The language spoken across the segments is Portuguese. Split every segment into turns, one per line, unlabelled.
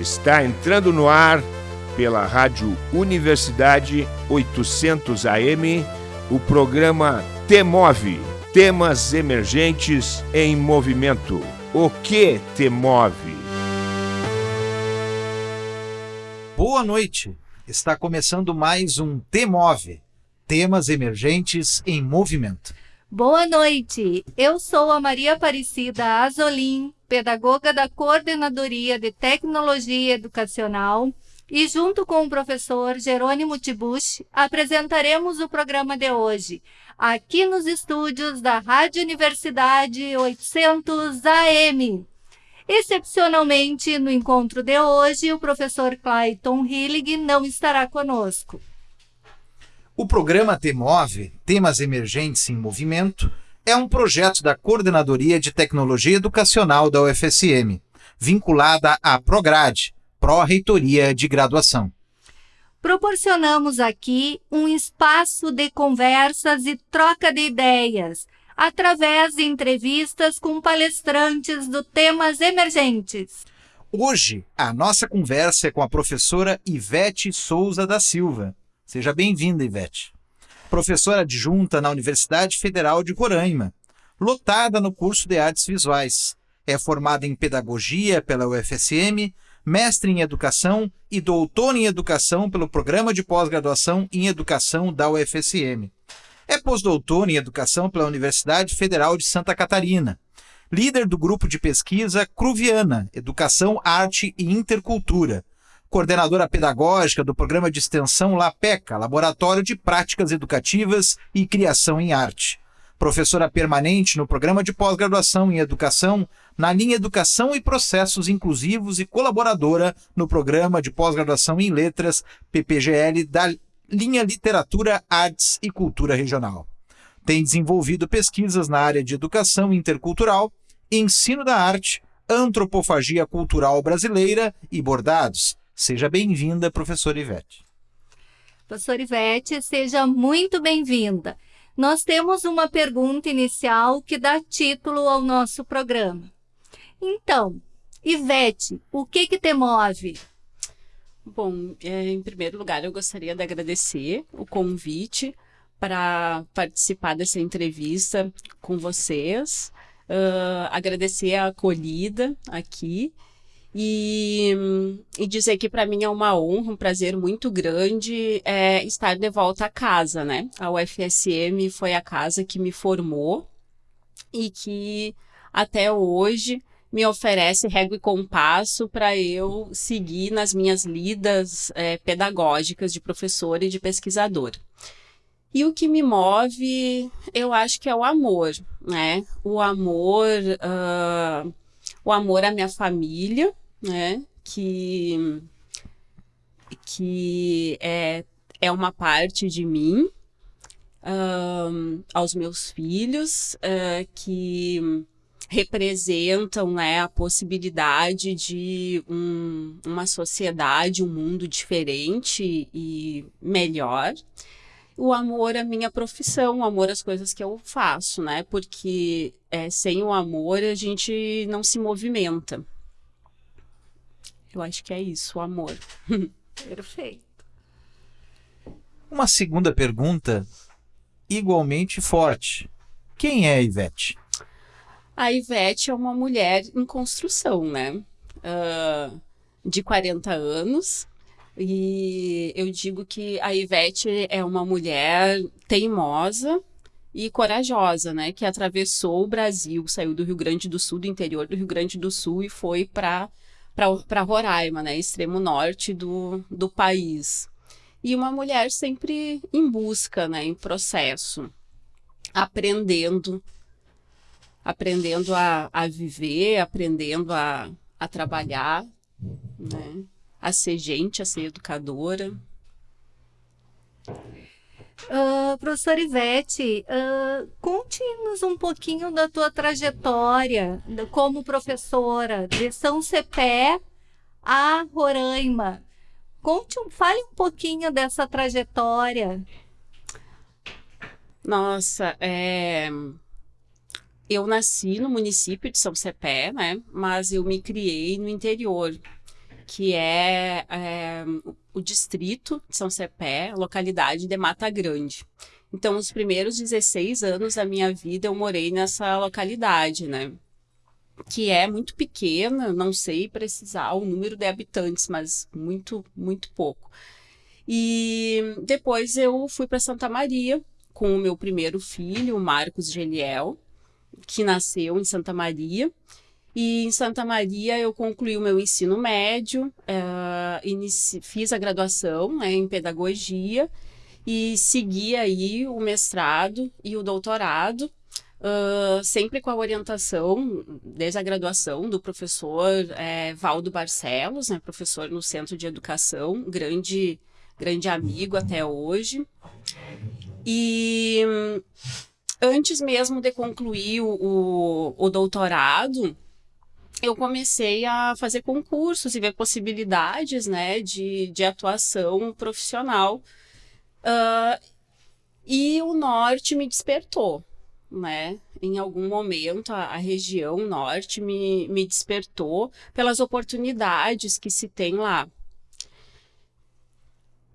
Está entrando no ar pela Rádio Universidade 800 AM o programa Temove Temas Emergentes em Movimento. O que te move?
Boa noite. Está começando mais um Temove Temas Emergentes em Movimento.
Boa noite. Eu sou a Maria Aparecida Azolim, pedagoga da Coordenadoria de Tecnologia Educacional, e junto com o professor Jerônimo Tibuch, apresentaremos o programa de hoje, aqui nos estúdios da Rádio Universidade 800 AM. Excepcionalmente, no encontro de hoje, o professor Clayton Hillig não estará conosco.
O programa TEMOVE, Temas Emergentes em Movimento, é um projeto da Coordenadoria de Tecnologia Educacional da UFSM, vinculada à Prograde, Pró-Reitoria de Graduação.
Proporcionamos aqui um espaço de conversas e troca de ideias, através de entrevistas com palestrantes do temas emergentes.
Hoje, a nossa conversa é com a professora Ivete Souza da Silva. Seja bem-vinda, Ivete professora adjunta na Universidade Federal de Roraima, lotada no curso de Artes Visuais. É formada em Pedagogia pela UFSM, mestre em Educação e doutora em Educação pelo Programa de Pós-Graduação em Educação da UFSM. É pós-doutora em Educação pela Universidade Federal de Santa Catarina. Líder do grupo de pesquisa Cruviana, Educação, Arte e Intercultura, coordenadora pedagógica do programa de extensão LAPECA, Laboratório de Práticas Educativas e Criação em Arte. Professora permanente no programa de pós-graduação em Educação, na linha Educação e Processos Inclusivos e colaboradora no programa de pós-graduação em Letras, PPGL, da linha Literatura, Artes e Cultura Regional. Tem desenvolvido pesquisas na área de educação intercultural, ensino da arte, antropofagia cultural brasileira e bordados, Seja bem-vinda, professora Ivete.
Professora Ivete, seja muito bem-vinda. Nós temos uma pergunta inicial que dá título ao nosso programa. Então, Ivete, o que que te move?
Bom, é, em primeiro lugar, eu gostaria de agradecer o convite para participar dessa entrevista com vocês, uh, agradecer a acolhida aqui e, e dizer que para mim é uma honra, um prazer muito grande é, estar de volta a casa, né? A UFSM foi a casa que me formou e que até hoje me oferece régua e compasso para eu seguir nas minhas lidas é, pedagógicas de professor e de pesquisador. E o que me move, eu acho que é o amor, né? O amor, uh, o amor à minha família, né? Que, que é, é uma parte de mim, um, aos meus filhos, uh, que representam né, a possibilidade de um, uma sociedade, um mundo diferente e melhor. O amor à minha profissão, o amor às coisas que eu faço, né? Porque é, sem o amor a gente não se movimenta. Eu acho que é isso, o amor.
Perfeito.
Uma segunda pergunta, igualmente forte. Quem é a Ivete?
A Ivete é uma mulher em construção, né? Uh, de 40 anos. E eu digo que a Ivete é uma mulher teimosa e corajosa, né? Que atravessou o Brasil, saiu do Rio Grande do Sul, do interior do Rio Grande do Sul, e foi para para Roraima, né, extremo norte do, do país. E uma mulher sempre em busca, né, em processo, aprendendo, aprendendo a, a viver, aprendendo a, a trabalhar, né, a ser gente, a ser educadora.
Uh, professora Ivete, uh, conte-nos um pouquinho da tua trajetória como professora de São Cepé a Roraima. Conte, fale um pouquinho dessa trajetória.
Nossa, é... eu nasci no município de São Cepé, né? Mas eu me criei no interior, que é, é o distrito de São Cepé, localidade de Mata Grande. Então, os primeiros 16 anos da minha vida eu morei nessa localidade, né? Que é muito pequena, não sei precisar o número de habitantes, mas muito, muito pouco. E depois eu fui para Santa Maria com o meu primeiro filho, o Marcos Geliel, que nasceu em Santa Maria. E em Santa Maria eu concluí o meu ensino médio, uh, inici, fiz a graduação né, em pedagogia e segui aí o mestrado e o doutorado, uh, sempre com a orientação, desde a graduação, do professor é, Valdo Barcelos, né, professor no Centro de Educação, grande, grande amigo até hoje. E antes mesmo de concluir o, o, o doutorado, eu comecei a fazer concursos e ver possibilidades né, de, de atuação profissional. Uh, e o norte me despertou, né? Em algum momento, a, a, região norte me, me despertou pelas oportunidades que se tem lá.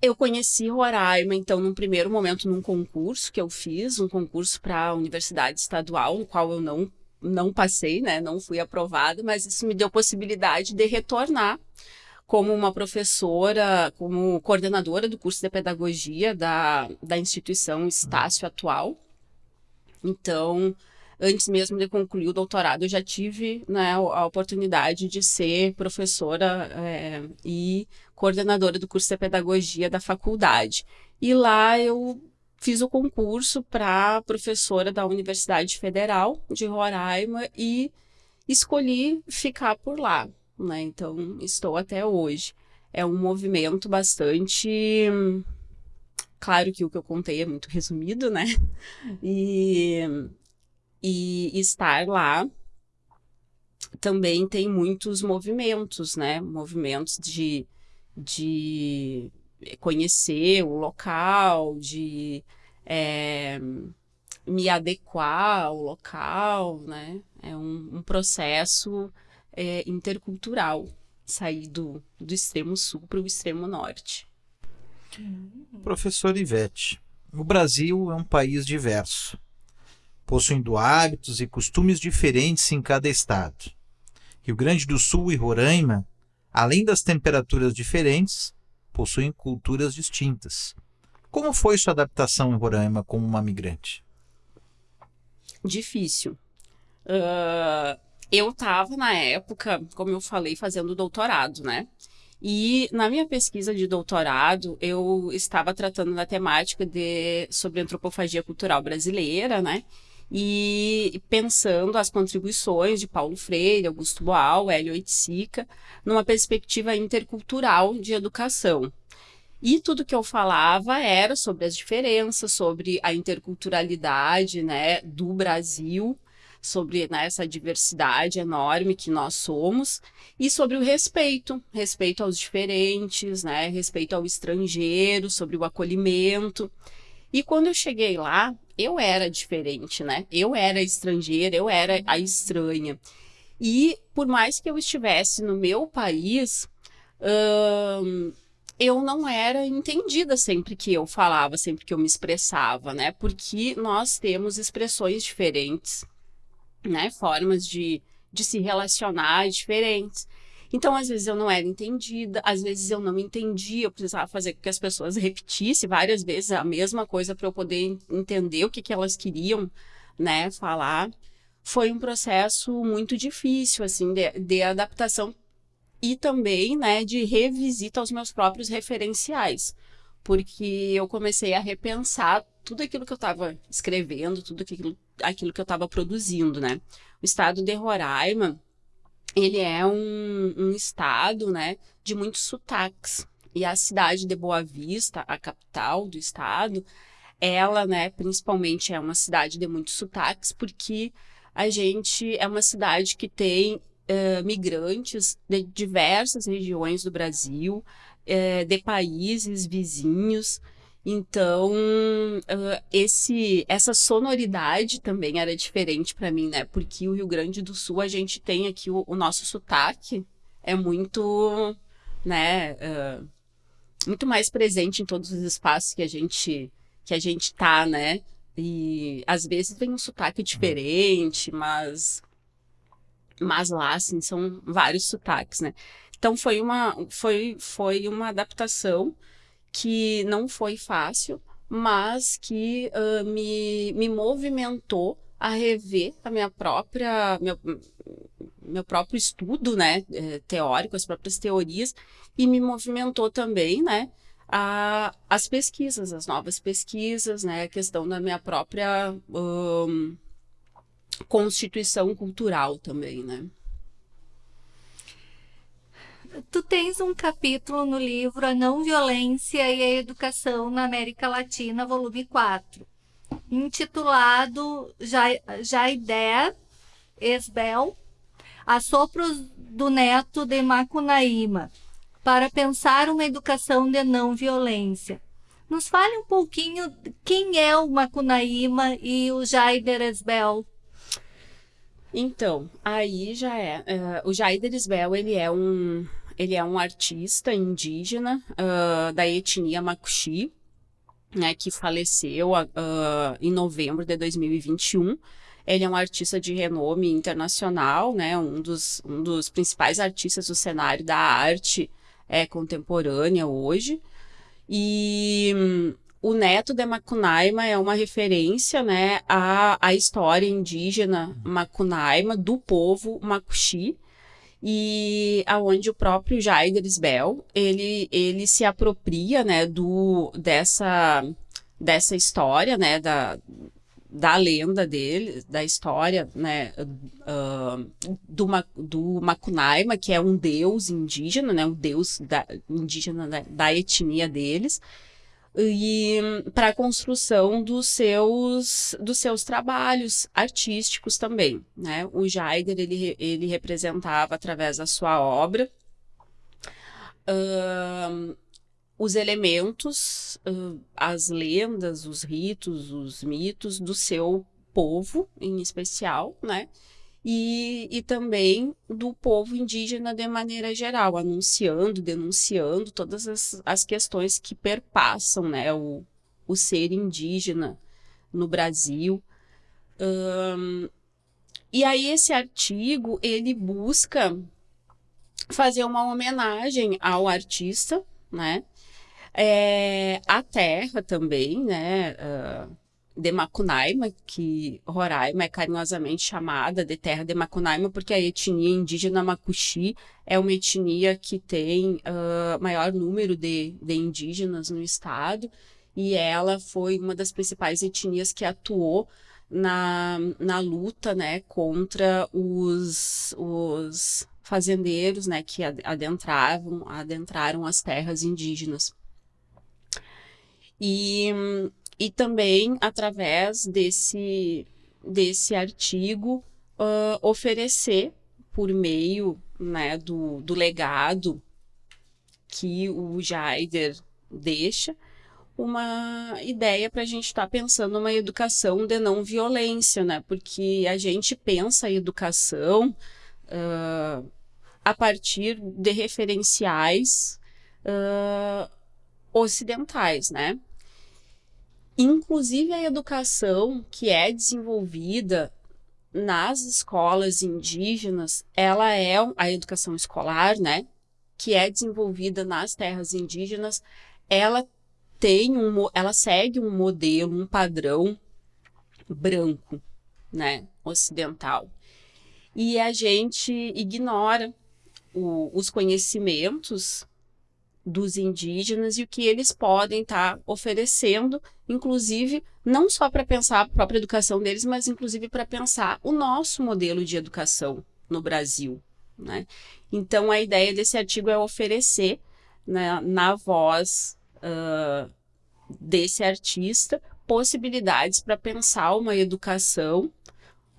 Eu conheci Roraima, então, num primeiro momento, num concurso que eu fiz, um concurso para a Universidade Estadual, no qual eu não não passei, né? Não fui aprovada, mas isso me deu possibilidade de retornar como uma professora, como coordenadora do curso de pedagogia da, da instituição Estácio atual. Então, antes mesmo de concluir o doutorado, eu já tive né, a oportunidade de ser professora é, e coordenadora do curso de pedagogia da faculdade. E lá eu fiz o concurso para professora da Universidade Federal de Roraima e escolhi ficar por lá, né? Então, estou até hoje. É um movimento bastante claro que o que eu contei é muito resumido, né? E, e estar lá também tem muitos movimentos, né? Movimentos de, de conhecer o local, de é, me adequar ao local, né? É um, um processo é, intercultural, sair do, do extremo sul para o extremo norte.
Professor Ivete, o Brasil é um país diverso, possuindo hábitos e costumes diferentes em cada estado. Rio Grande do Sul e Roraima, além das temperaturas diferentes, possuem culturas distintas. Como foi sua adaptação em Roraima como uma migrante?
Difícil. Uh, eu estava, na época, como eu falei, fazendo doutorado, né? E na minha pesquisa de doutorado, eu estava tratando da temática de, sobre antropofagia cultural brasileira, né? E pensando as contribuições de Paulo Freire, Augusto Boal, Hélio Oiticica, numa perspectiva intercultural de educação. E tudo que eu falava era sobre as diferenças, sobre a interculturalidade né, do Brasil, sobre né, essa diversidade enorme que nós somos, e sobre o respeito, respeito aos diferentes, né, respeito ao estrangeiro, sobre o acolhimento. E quando eu cheguei lá, eu era diferente, né? Eu era estrangeira, eu era a estranha. E por mais que eu estivesse no meu país, hum, eu não era entendida sempre que eu falava, sempre que eu me expressava, né? Porque nós temos expressões diferentes, né? Formas de, de se relacionar diferentes. Então, às vezes eu não era entendida, às vezes eu não entendia, eu precisava fazer com que as pessoas repetissem várias vezes a mesma coisa para eu poder entender o que, que elas queriam, né, falar. Foi um processo muito difícil, assim, de, de adaptação e também, né, de revisita aos meus próprios referenciais, porque eu comecei a repensar tudo aquilo que eu estava escrevendo, tudo aquilo, aquilo que eu estava produzindo, né. O estado de Roraima, ele é um, um estado, né, de muitos sotaques. E a cidade de Boa Vista, a capital do estado, ela, né, principalmente é uma cidade de muitos sotaques, porque a gente é uma cidade que tem uh, migrantes de diversas regiões do Brasil, uh, de países vizinhos, então, uh, esse, essa sonoridade também era diferente para mim, né? Porque o Rio Grande do Sul, a gente tem aqui o, o nosso sotaque, é muito né, uh, muito mais presente em todos os espaços que a gente que a gente tá, né? E às vezes vem um sotaque diferente, mas mas lá assim são vários sotaques, né? Então foi uma foi foi uma adaptação que não foi fácil, mas que uh, me, me movimentou a rever a minha própria meu, meu próprio estudo, né, eh, teórico, as próprias teorias e me movimentou também, né, a, as pesquisas, as novas pesquisas, né, a questão da minha própria um, constituição cultural também, né.
Tu tens um capítulo no livro A Não Violência e a Educação na América Latina, volume 4, intitulado Jaider Esbel, Assopros do Neto de Macunaíma, para pensar uma educação de não violência. Nos fale um pouquinho quem é o Macunaíma e o Jaider Esbel.
Então, aí já é. Uh, o Jaider Esbel, ele é um, ele é um artista indígena uh, da etnia Makuxi, né, que faleceu uh, em novembro de 2021. Ele é um artista de renome internacional, né, um dos, um dos principais artistas do cenário da arte é, contemporânea hoje. E hum, o neto de Macunaíma é uma referência né, à, à história indígena Macunaíma, do povo Makuxi, e aonde o próprio Jaider Bell, ele, ele se apropria né, do, dessa, dessa história, né, da, da lenda dele, da história, né, uh, do, do Macunaíma, que é um deus indígena, né, um deus da, indígena da, da etnia deles, e para a construção dos seus, dos seus trabalhos artísticos também, né? O Jaider, ele, ele representava, através da sua obra, uh, os elementos, uh, as lendas, os ritos, os mitos do seu povo, em especial, né? E, e também do povo indígena de maneira geral, anunciando, denunciando todas as, as questões que perpassam né, o, o ser indígena no Brasil. E aí esse artigo, ele busca fazer uma homenagem ao artista, né? É, a terra também, né? Uh, de Macunaíma, que Roraima é carinhosamente chamada de terra de Macunaíma, porque a etnia indígena Macuxi é uma etnia que tem uh, maior número de, de indígenas no estado, e ela foi uma das principais etnias que atuou na, na luta né, contra os, os fazendeiros né, que adentravam, adentraram as terras indígenas. E, e também através desse, desse artigo uh, oferecer por meio né, do, do legado que o Jaider deixa, uma ideia para a gente estar tá pensando uma educação de não violência, né? Porque a gente pensa a educação uh, a partir de referenciais uh, ocidentais, né? Inclusive a educação que é desenvolvida nas escolas indígenas, ela é a educação escolar, né? Que é desenvolvida nas terras indígenas, ela tem um, ela segue um modelo, um padrão branco, né? Ocidental. E a gente ignora o, os conhecimentos dos indígenas e o que eles podem estar tá oferecendo, inclusive não só para pensar a própria educação deles, mas inclusive para pensar o nosso modelo de educação no Brasil. Né? Então, a ideia desse artigo é oferecer né, na voz uh, desse artista possibilidades para pensar uma educação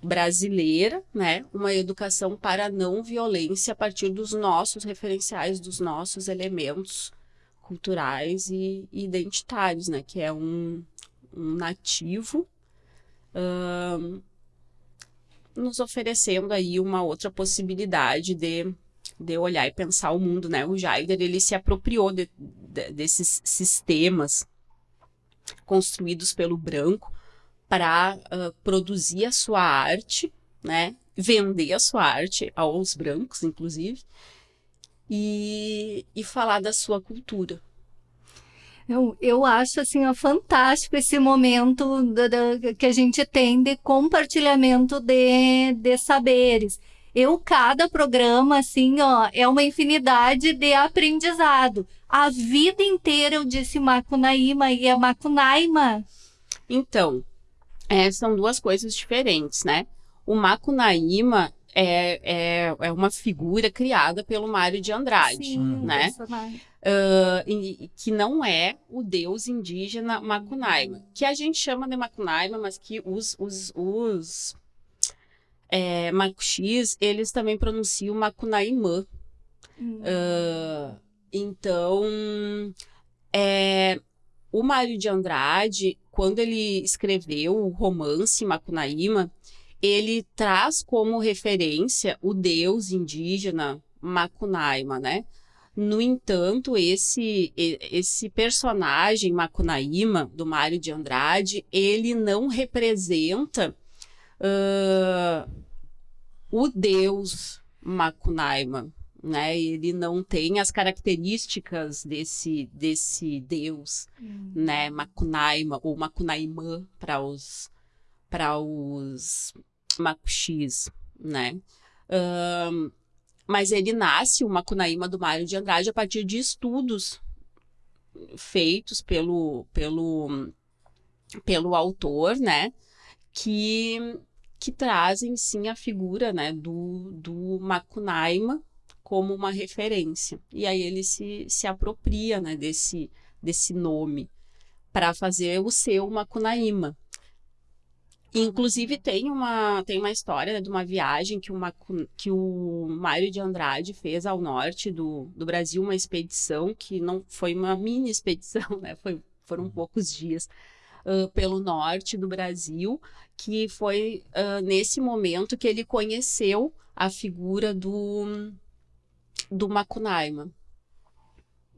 brasileira, né? Uma educação para não violência a partir dos nossos referenciais, dos nossos elementos culturais e identitários, né? Que é um, um nativo um, nos oferecendo aí uma outra possibilidade de de olhar e pensar o mundo, né? O Jaider, ele se apropriou de, de, desses sistemas construídos pelo branco para uh, produzir a sua arte, né? Vender a sua arte aos brancos, inclusive, e, e falar da sua cultura.
Eu, eu acho assim ó, fantástico esse momento da, da, que a gente tem de compartilhamento de, de saberes. Eu, cada programa, assim, ó, é uma infinidade de aprendizado. A vida inteira eu disse Macunaíma e é Macunaíma.
Então, é, são duas coisas diferentes, né? O Macunaíma é, é, é uma figura criada pelo Mário de Andrade, Sim, né? Uh, e, que não é o deus indígena Macunaíma, que a gente chama de Macunaíma, mas que os, os, os é, Macuxis, eles também pronunciam Macunaímã. Hum. Uh, então, é, o Mário de Andrade, quando ele escreveu o romance Macunaíma, ele traz como referência o deus indígena Macunaíma, né? No entanto, esse, esse personagem Macunaíma, do Mário de Andrade, ele não representa uh, o deus Macunaíma, né? Ele não tem as características desse desse deus, hum. né? Macunaíma ou Macunaímã para os para os Macuxis, né? Um, mas ele nasce o Macunaíma do Mário de Andrade a partir de estudos feitos pelo pelo pelo autor, né? Que que trazem sim a figura né, do, do Macunaíma como uma referência. E aí ele se, se apropria né, desse, desse nome para fazer o seu Macunaíma. Inclusive tem uma, tem uma história né, de uma viagem que, uma, que o Mário de Andrade fez ao norte do, do Brasil, uma expedição que não foi uma mini expedição, né? Foi, foram uhum. poucos dias uh, pelo norte do Brasil, que foi uh, nesse momento que ele conheceu a figura do, do Macunaíma.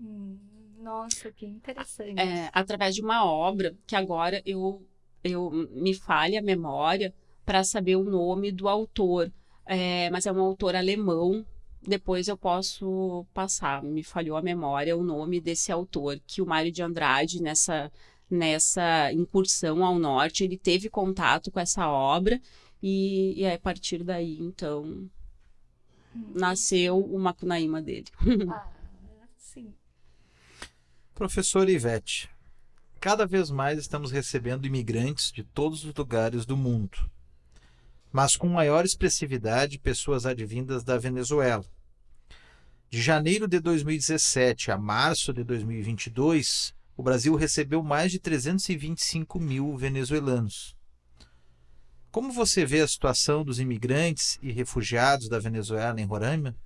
Hum, nossa, que interessante.
É, através de uma obra que agora eu, eu me falha a memória para saber o nome do autor, é, mas é um autor alemão. Depois eu posso passar, me falhou a memória o nome desse autor, que o Mário de Andrade, nessa nessa incursão ao norte, ele teve contato com essa obra e, e a partir daí, então, nasceu o Macunaíma dele.
ah, sim.
Professora Ivete, cada vez mais estamos recebendo imigrantes de todos os lugares do mundo, mas com maior expressividade pessoas advindas da Venezuela. De janeiro de 2017 a março de 2022, o Brasil recebeu mais de 325 mil venezuelanos. Como você vê a situação dos imigrantes e refugiados da Venezuela em Roraima?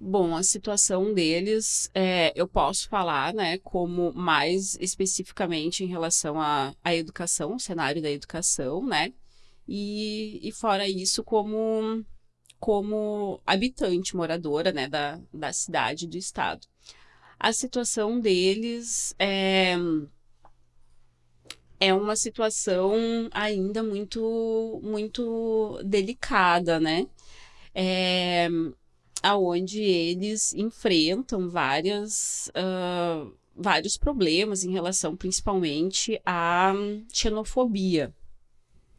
Bom, a situação deles, é, eu posso falar, né, como mais especificamente em relação à, à educação, o cenário da educação, né, e, e fora isso, como, como habitante, moradora, né, da, da cidade, do estado a situação deles é, é uma situação ainda muito, muito delicada, né? É, aonde eles enfrentam várias, uh, vários problemas em relação principalmente à xenofobia.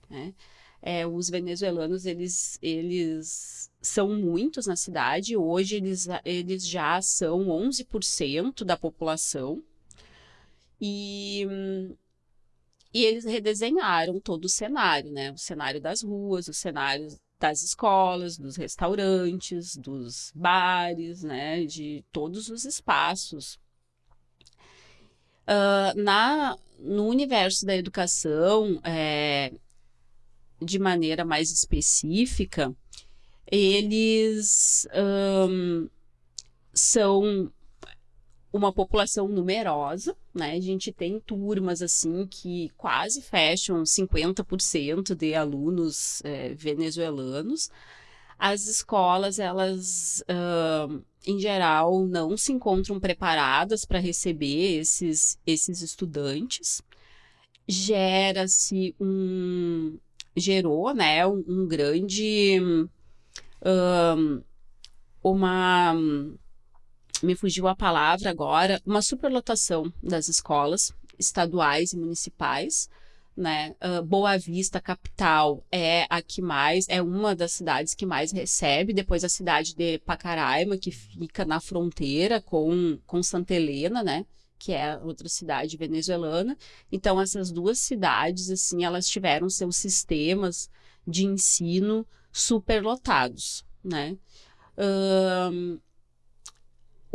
Né? É, os venezuelanos, eles, eles são muitos na cidade, hoje eles, eles já são 11% da população, e, e eles redesenharam todo o cenário, né? O cenário das ruas, o cenário das escolas, dos restaurantes, dos bares, né? De todos os espaços. Uh, na, no universo da educação, é, de maneira mais específica, eles um, são uma população numerosa, né? A gente tem turmas assim que quase fecham 50% de alunos é, venezuelanos. as escolas, elas, uh, em geral, não se encontram preparadas para receber esses, esses estudantes. Gera-se um. gerou, né, um, um grande. Uh, uma. Me fugiu a palavra agora, uma superlotação das escolas estaduais e municipais né? Uh, Boa Vista, capital, é a que mais, é uma das cidades que mais recebe, depois a cidade de Pacaraima, que fica na fronteira com, com Santa Helena, né? Que é outra cidade venezuelana. Então, essas duas cidades, assim, elas tiveram seus sistemas de ensino superlotados, né? Um,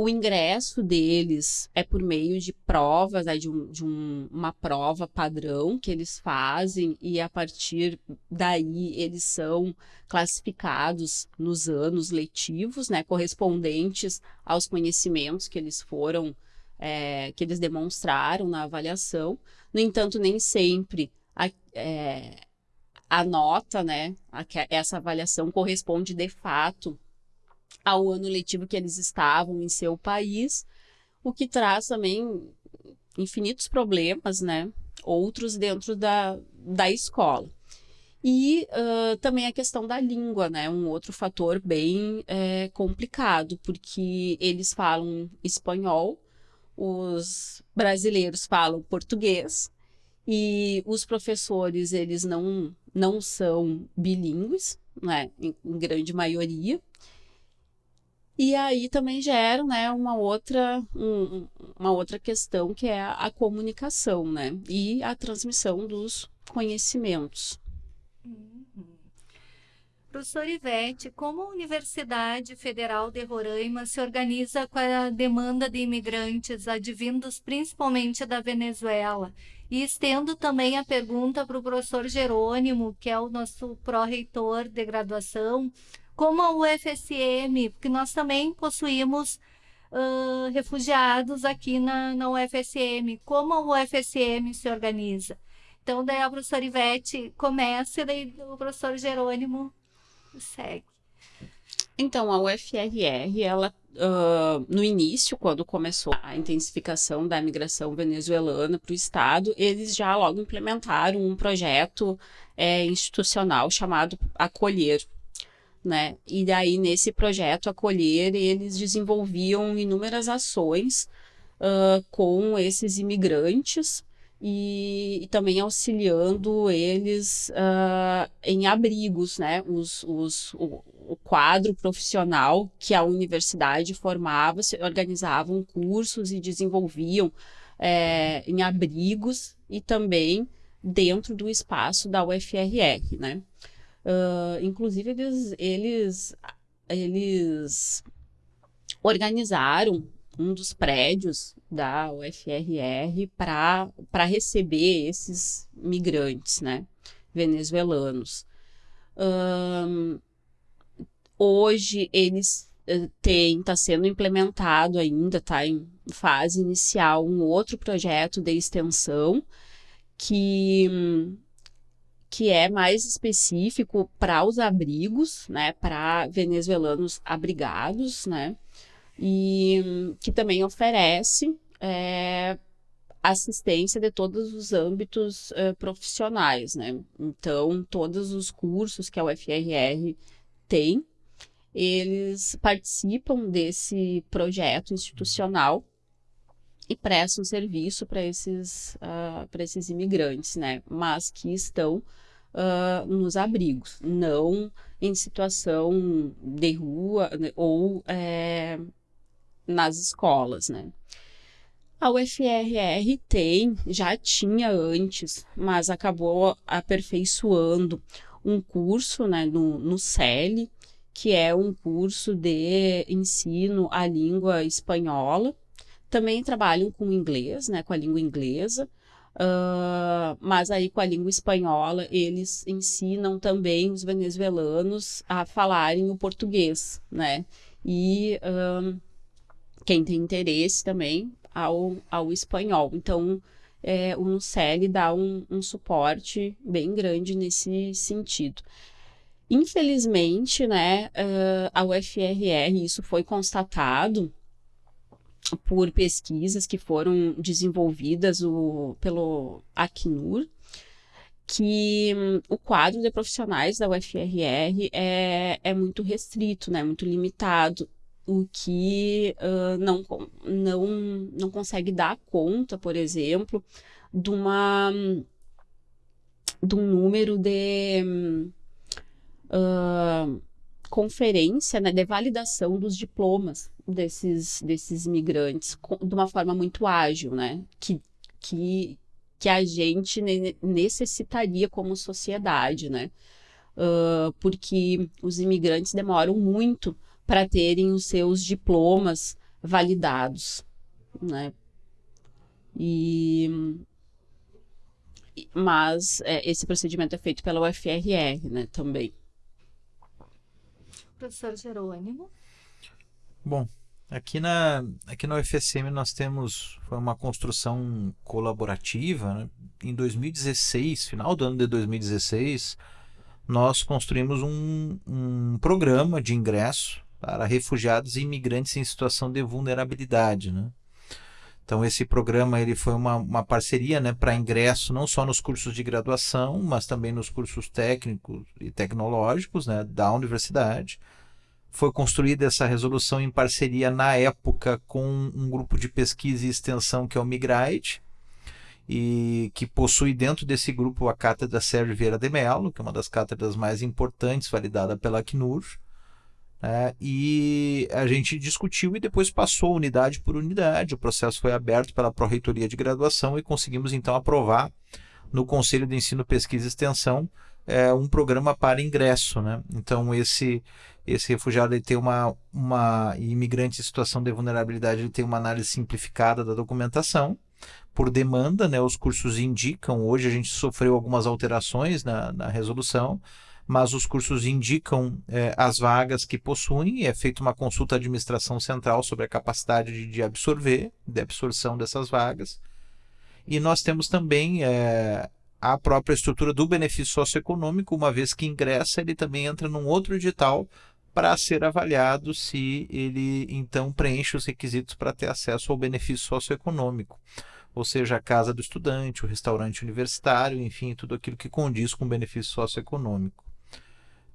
o ingresso deles é por meio de provas, né, de, um, de um, uma prova padrão que eles fazem, e a partir daí eles são classificados nos anos letivos, né, correspondentes aos conhecimentos que eles foram, é, que eles demonstraram na avaliação. No entanto, nem sempre a, é, a nota, né, a, essa avaliação corresponde de fato ao ano letivo que eles estavam em seu país, o que traz também infinitos problemas, né? Outros dentro da, da escola. E uh, também a questão da língua, né? Um outro fator bem é, complicado, porque eles falam espanhol, os brasileiros falam português, e os professores, eles não, não são bilíngues, né? Em, em grande maioria. E aí também gera, né, uma outra, um, uma outra questão que é a, comunicação, né, e a transmissão dos conhecimentos.
Uhum. Professor Ivete, como a Universidade Federal de Roraima se organiza com a demanda de imigrantes advindos principalmente da Venezuela? E estendo também a pergunta para o professor Jerônimo, que é o nosso pró-reitor de graduação, como a UFSM, porque nós também possuímos uh, refugiados aqui na, na UFSM, como a UFSM se organiza. Então, daí a professora Ivete começa e daí o professor Jerônimo segue.
Então, a UFRR, ela, uh, no início, quando começou a intensificação da migração venezuelana para o Estado, eles já logo implementaram um projeto é, institucional chamado Acolher, né? E daí, nesse projeto Acolher, eles desenvolviam inúmeras ações uh, com esses imigrantes e, e, também auxiliando eles uh, em abrigos, né? Os, os, o, o, quadro profissional que a universidade formava, se organizavam cursos e desenvolviam é, em abrigos e também dentro do espaço da UFRR, né? Uh, inclusive, eles, eles, eles organizaram um dos prédios da UFRR para receber esses migrantes, né, venezuelanos. Um, hoje eles uh, têm, está sendo implementado ainda, está em fase inicial, um outro projeto de extensão que que é mais específico para os abrigos, né, para venezuelanos abrigados, né, e que também oferece é, assistência de todos os âmbitos é, profissionais, né. Então, todos os cursos que a UFRR tem, eles participam desse projeto institucional e prestam serviço para esses, uh, para esses imigrantes, né? Mas que estão uh, nos abrigos, não em situação de rua né? ou é, nas escolas, né? A UFRR tem, já tinha antes, mas acabou aperfeiçoando um curso né, no, no que é um curso de ensino à língua espanhola, também trabalham com inglês, né, com a língua inglesa, uh, mas aí com a língua espanhola eles ensinam também os venezuelanos a falarem o português, né? E uh, quem tem interesse também ao, ao espanhol. Então, é, o NUCEL dá um, um suporte bem grande nesse sentido. Infelizmente, né, a UFRR, isso foi constatado por pesquisas que foram desenvolvidas o, pelo Acnur, que um, o quadro de profissionais da UFRR é, é muito restrito, né, muito limitado, o que uh, não, não, não consegue dar conta, por exemplo, de, uma, de um número de uh, conferência né, de validação dos diplomas desses, desses imigrantes de uma forma muito ágil, né? Que, que, que a gente necessitaria como sociedade, né? Uh, porque os imigrantes demoram muito para terem os seus diplomas validados, né? E mas é, esse procedimento é feito pela UFRR, né, também.
Professor Jerônimo.
Bom, aqui na, aqui na UFSM nós temos uma construção colaborativa. Né? Em 2016, final do ano de 2016, nós construímos um, um programa de ingresso para refugiados e imigrantes em situação de vulnerabilidade. Né? Então esse programa ele foi uma, uma parceria né, para ingresso não só nos cursos de graduação, mas também nos cursos técnicos e tecnológicos né, da universidade. Foi construída essa resolução em parceria na época com um grupo de pesquisa e extensão que é o Migrate, e que possui dentro desse grupo a cátedra Sérgio Vieira de Mello, que é uma das cátedras mais importantes validada pela Acnur. Né? E a gente discutiu e depois passou unidade por unidade. O processo foi aberto pela Pró-Reitoria de Graduação e conseguimos então aprovar no Conselho de Ensino, Pesquisa e Extensão é, um programa para ingresso. Né? Então, esse, esse refugiado ele tem uma, uma imigrante em situação de vulnerabilidade ele tem uma análise simplificada da documentação por demanda, né? Os cursos indicam. Hoje a gente sofreu algumas alterações na, na resolução, mas os cursos indicam é, as vagas que possuem e é feita uma consulta à administração central sobre a capacidade de, de absorver, de absorção dessas vagas. E nós temos também é, a própria estrutura do benefício socioeconômico, uma vez que ingressa, ele também entra num outro edital para ser avaliado se ele então preenche os requisitos para ter acesso ao benefício socioeconômico, ou seja, a casa do estudante, o restaurante universitário, enfim, tudo aquilo que condiz com o benefício socioeconômico.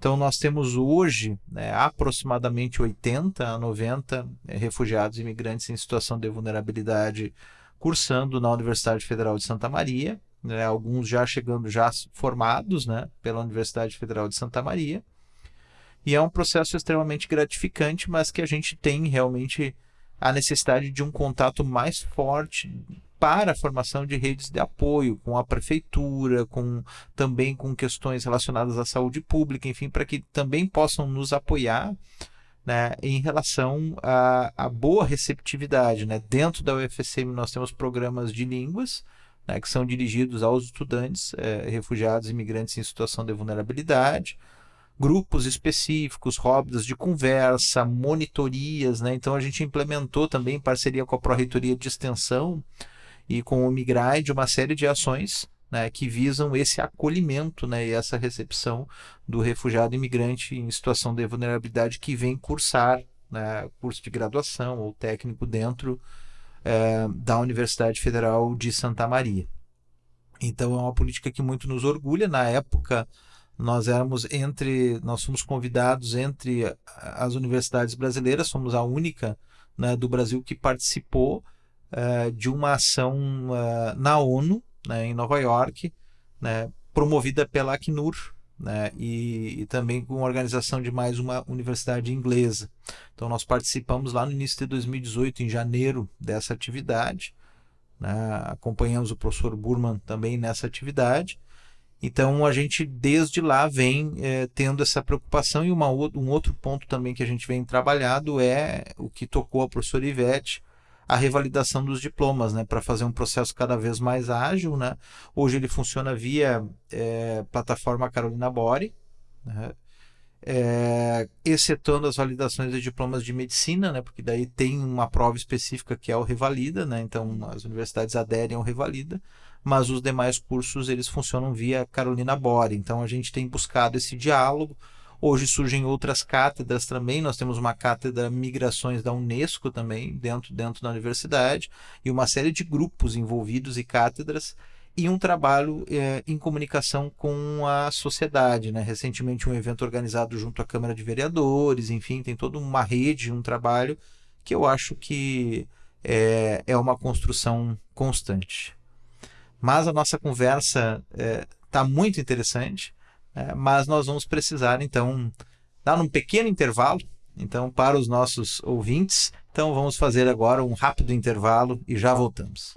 Então, nós temos hoje né, aproximadamente 80 a 90 é, refugiados e imigrantes em situação de vulnerabilidade cursando na Universidade Federal de Santa Maria, né, alguns já chegando já formados né, pela Universidade Federal de Santa Maria. E é um processo extremamente gratificante, mas que a gente tem realmente a necessidade de um contato mais forte para a formação de redes de apoio com a prefeitura, com também com questões relacionadas à saúde pública, enfim, para que também possam nos apoiar né, em relação à, boa receptividade. Né? Dentro da UFSM nós temos programas de línguas, né, que são dirigidos aos estudantes, é, refugiados imigrantes em situação de vulnerabilidade, grupos específicos, rodas de conversa, monitorias. Né? Então a gente implementou também em parceria com a Pró-Reitoria de Extensão e com o Migrade uma série de ações né, que visam esse acolhimento né, e essa recepção do refugiado imigrante em situação de vulnerabilidade que vem cursar né, curso de graduação ou técnico dentro é, da Universidade Federal de Santa Maria. Então é uma política que muito nos orgulha. Na época nós éramos entre, nós fomos convidados entre as universidades brasileiras, somos a única né, do Brasil que participou uh, de uma ação uh, na ONU, né, em Nova York, né, promovida pela Acnur, né, e, e, também com a organização de mais uma universidade inglesa. Então nós participamos lá no início de 2018, em janeiro, dessa atividade. Né, acompanhamos o professor Burman também nessa atividade. Então a gente desde lá vem é, tendo essa preocupação e uma, um outro ponto também que a gente vem trabalhado é o que tocou a professora Ivete, a revalidação dos diplomas, né, para fazer um processo cada vez mais ágil, né. Hoje ele funciona via é, plataforma Carolina Bore, né, é, excetuando as validações de diplomas de medicina, né, porque daí tem uma prova específica que é o Revalida, né, então as universidades aderem ao Revalida, mas os demais cursos eles funcionam via Carolina Bore, então a gente tem buscado esse diálogo, Hoje surgem outras cátedras também. Nós temos uma cátedra Migrações da Unesco também dentro, dentro da universidade e uma série de grupos envolvidos e cátedras e um trabalho é, em comunicação com a sociedade. Né? Recentemente, um evento organizado junto à Câmara de Vereadores, enfim, tem toda uma rede, um trabalho que eu acho que é, é uma construção constante. Mas a nossa conversa está é, tá muito interessante, é, mas nós vamos precisar, então, dar um pequeno intervalo então, para os nossos ouvintes. Então, vamos fazer agora um rápido intervalo e já voltamos.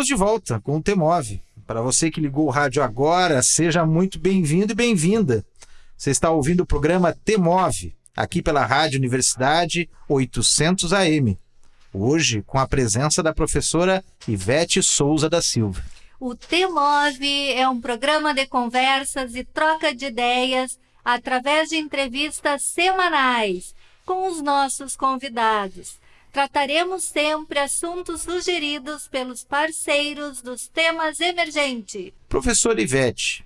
Estamos de volta com o Temove. Para você que ligou o rádio agora, seja muito bem-vindo e bem-vinda. Você está ouvindo o programa Temove, aqui pela Rádio Universidade 800 AM. Hoje, com a presença da professora Ivete Souza da Silva.
O Temove é um programa de conversas e troca de ideias através de entrevistas semanais com os nossos convidados trataremos sempre assuntos sugeridos pelos parceiros dos temas emergentes.
Professor Ivete,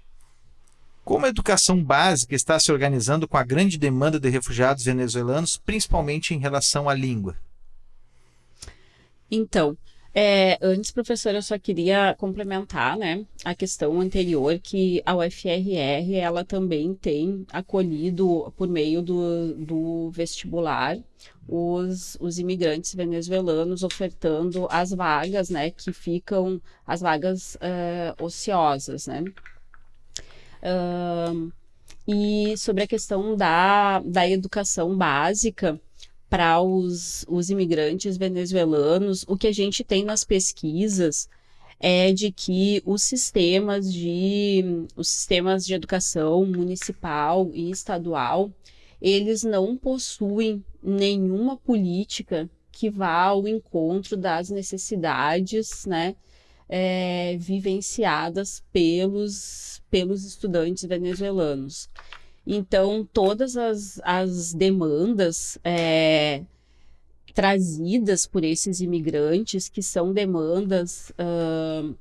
como a educação básica está se organizando com a grande demanda de refugiados venezuelanos, principalmente em relação à língua?
Então, é, antes, professor, eu só queria complementar né, a questão anterior, que a UFRR ela também tem acolhido, por meio do, do vestibular, os, os imigrantes venezuelanos ofertando as vagas, né, que ficam, as vagas uh, ociosas, né. Uh, e sobre a questão da, da educação básica, para os, os imigrantes venezuelanos, o que a gente tem nas pesquisas é de que os sistemas de os sistemas de educação municipal e estadual eles não possuem nenhuma política que vá ao encontro das necessidades, né, é, vivenciadas pelos pelos estudantes venezuelanos. Então, todas as, as demandas é, trazidas por esses imigrantes, que são demandas uh,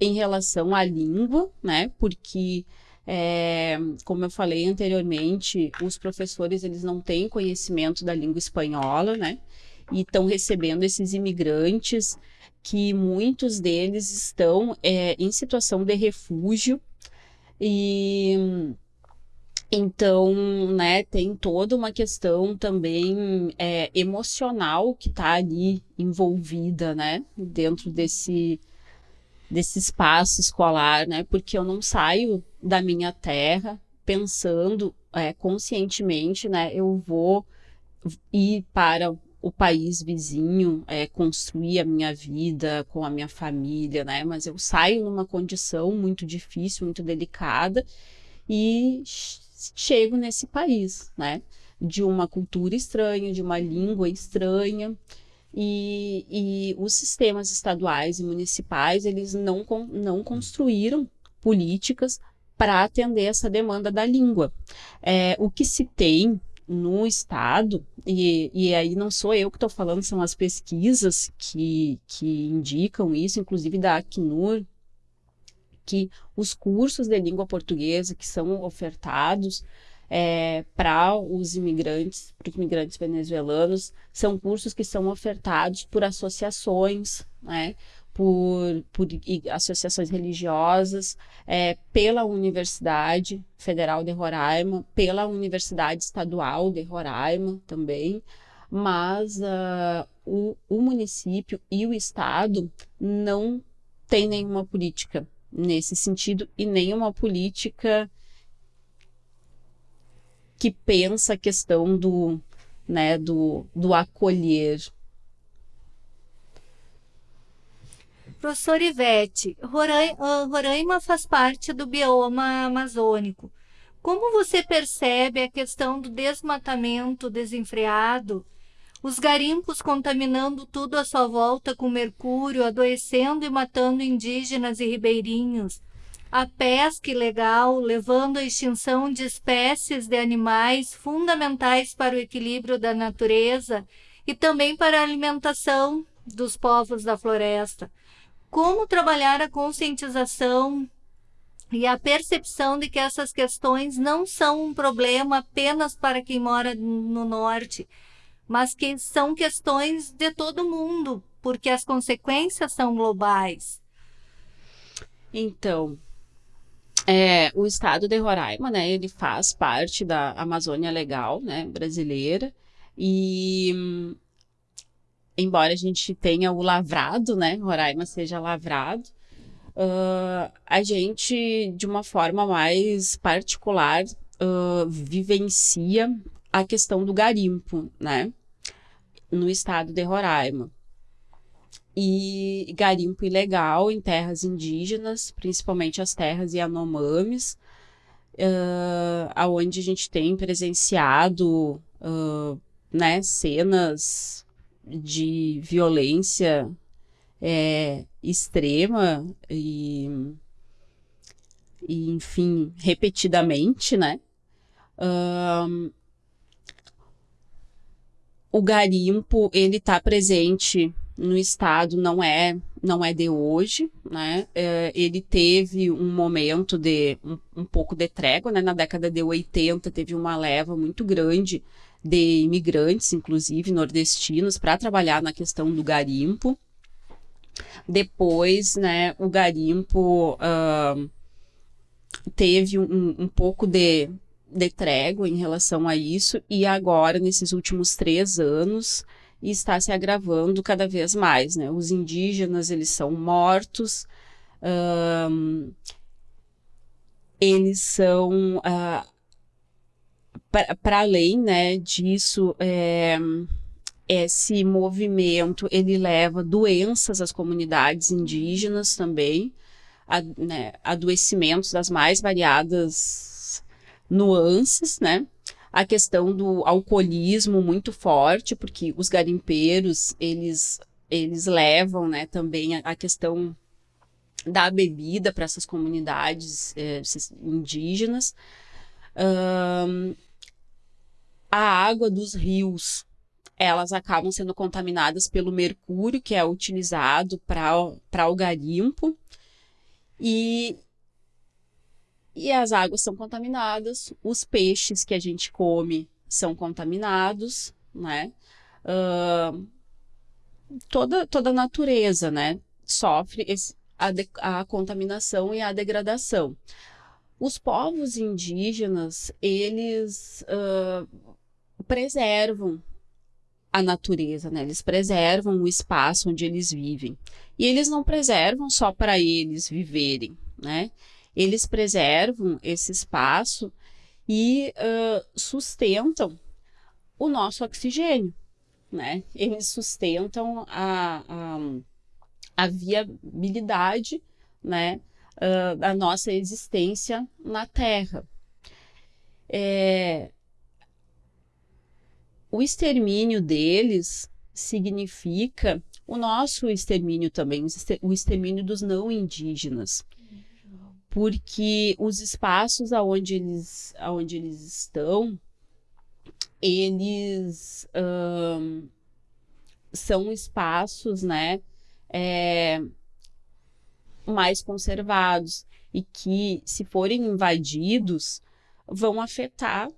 em relação à língua, né? Porque, é, como eu falei anteriormente, os professores eles não têm conhecimento da língua espanhola, né? E estão recebendo esses imigrantes que muitos deles estão é, em situação de refúgio e então, né, tem toda uma questão também é, emocional que está ali envolvida, né, dentro desse, desse espaço escolar, né, porque eu não saio da minha terra pensando é, conscientemente, né, eu vou ir para o país vizinho, é, construir a minha vida com a minha família, né, mas eu saio numa condição muito difícil, muito delicada e chego nesse país, né? De uma cultura estranha, de uma língua estranha. E, e os sistemas estaduais e municipais, eles não, não construíram políticas para atender essa demanda da língua. É, o que se tem no Estado, e, e aí não sou eu que estou falando, são as pesquisas que, que indicam isso, inclusive da Acnur, que os cursos de língua portuguesa que são ofertados é, para os imigrantes, para os imigrantes venezuelanos, são cursos que são ofertados por associações, né, por, por associações religiosas, é, pela Universidade Federal de Roraima, pela Universidade Estadual de Roraima também, mas uh, o, o município e o Estado não têm nenhuma política nesse sentido e nenhuma política que pensa a questão do, né, do, do acolher.
Professor Ivete, Roraima faz parte do bioma amazônico. Como você percebe a questão do desmatamento desenfreado, os garimpos contaminando tudo à sua volta com mercúrio, adoecendo e matando indígenas e ribeirinhos, a pesca ilegal, levando à extinção de espécies de animais fundamentais para o equilíbrio da natureza e também para a alimentação dos povos da floresta. Como trabalhar a conscientização e a percepção de que essas questões não são um problema apenas para quem mora no norte, mas que são questões de todo mundo, porque as consequências são globais.
Então, é, o estado de Roraima, né, ele faz parte da Amazônia Legal, né, brasileira, e embora a gente tenha o lavrado, né, Roraima seja lavrado, uh, a gente, de uma forma mais particular, uh, vivencia a questão do garimpo, né, no estado de Roraima. E garimpo ilegal em terras indígenas, principalmente as terras Yanomamis, uh, aonde a gente tem presenciado uh, né, cenas de violência é, extrema e, e, enfim, repetidamente, né? Um, o garimpo, ele está presente no estado, não é não é de hoje, né? É, ele teve um momento de um, um, pouco de trégua, né? Na década de 80 teve uma leva muito grande de imigrantes, inclusive nordestinos, para trabalhar na questão do garimpo. Depois, né, o garimpo uh, teve um, um pouco de, de trégua em relação a isso, e agora, nesses últimos três anos, está se agravando cada vez mais. Né? Os indígenas, eles são mortos, eles são, uh, para além né, disso, é, esse movimento ele leva doenças às comunidades indígenas também, a, né, adoecimentos das mais variadas nuances, né? A questão do alcoolismo muito forte, porque os garimpeiros, eles, eles levam, né, também a, a questão da bebida para essas comunidades é, indígenas. Um, a água dos rios, elas acabam sendo contaminadas pelo mercúrio, que é utilizado para o garimpo, e, e as águas são contaminadas, os peixes que a gente come são contaminados, né? Uh, toda, toda a natureza, né? Sofre esse, a, a contaminação e a degradação. Os povos indígenas, eles uh, preservam a natureza, né? Eles preservam o espaço onde eles vivem. E eles não preservam só para eles viverem, né? Eles preservam esse espaço e uh, sustentam o nosso oxigênio, né? Eles sustentam a, a, a viabilidade, né? Uh, da nossa existência na Terra. É, o extermínio deles significa o nosso extermínio também, o extermínio dos não indígenas. Porque os espaços aonde eles, aonde eles estão, eles um, são espaços, né, é, mais conservados e que, se forem invadidos, vão afetar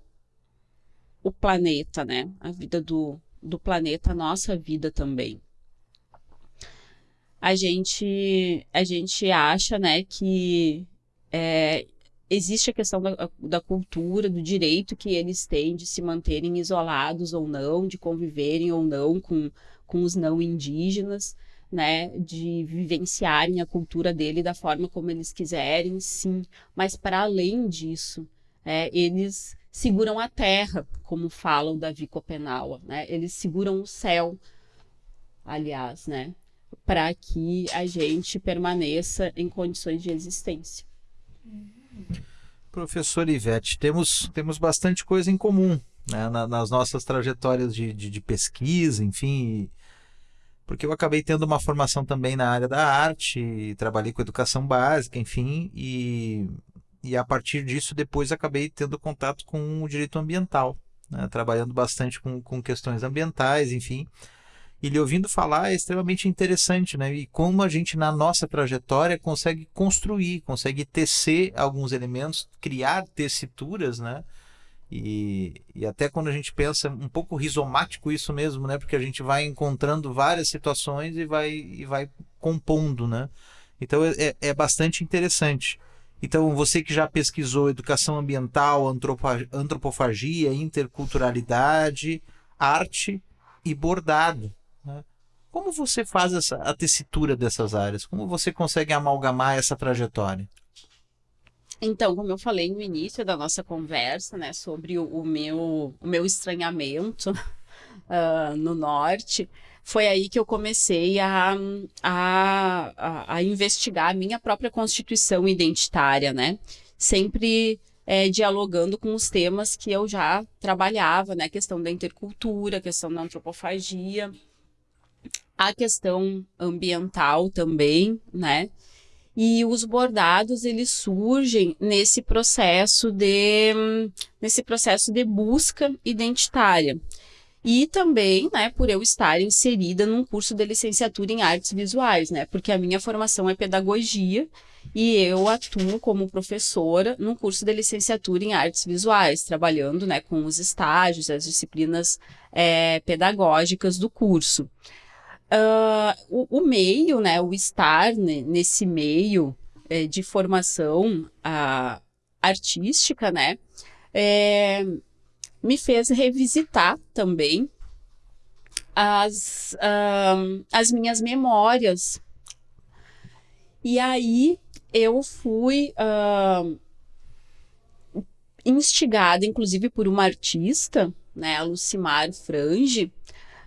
o planeta, né? A vida do, do planeta, a nossa vida também. A gente, a gente acha, né, que é, existe a questão da, da cultura, do direito que eles têm de se manterem isolados ou não, de conviverem ou não com, com os não indígenas, né, de vivenciarem a cultura dele da forma como eles quiserem, sim. Mas para além disso, é, eles seguram a terra, como fala o Davi Copenaua, né? Eles seguram o céu, aliás, né? Para que a gente permaneça em condições de existência.
Professor Ivete, temos, temos bastante coisa em comum né, na, nas nossas trajetórias de, de, de pesquisa, enfim, porque eu acabei tendo uma formação também na área da arte, trabalhei com educação básica, enfim, e, e a partir disso depois acabei tendo contato com o direito ambiental, né, trabalhando bastante com, com questões ambientais, enfim. E lhe ouvindo falar é extremamente interessante, né? E como a gente, na nossa trajetória, consegue construir, consegue tecer alguns elementos, criar tessituras, né? E, e até quando a gente pensa um pouco rizomático isso mesmo, né? Porque a gente vai encontrando várias situações e vai, e vai compondo, né? Então é, é, é bastante interessante. Então, você que já pesquisou educação ambiental, antropofagia, interculturalidade, arte e bordado? Como você faz essa, a tessitura dessas áreas? Como você consegue amalgamar essa trajetória?
Então, como eu falei no início da nossa conversa, né, sobre o, o meu, o meu estranhamento uh, no norte, foi aí que eu comecei a, a, a, a investigar a minha própria constituição identitária, né? Sempre é, dialogando com os temas que eu já trabalhava, né? A questão da intercultura, a questão da antropofagia, a questão ambiental também, né? E os bordados eles surgem nesse processo de nesse processo de busca identitária. E também, né, por eu estar inserida num curso de licenciatura em artes visuais, né? Porque a minha formação é pedagogia e eu atuo como professora num curso de licenciatura em artes visuais, trabalhando, né, com os estágios, as disciplinas é, pedagógicas do curso. Uh, o, o, meio, né, o estar nesse meio é, de formação uh, artística, né, é, me fez revisitar também as, uh, as minhas memórias. E aí eu fui instigada, inclusive, por uma artista, né, a Lucimar Frange,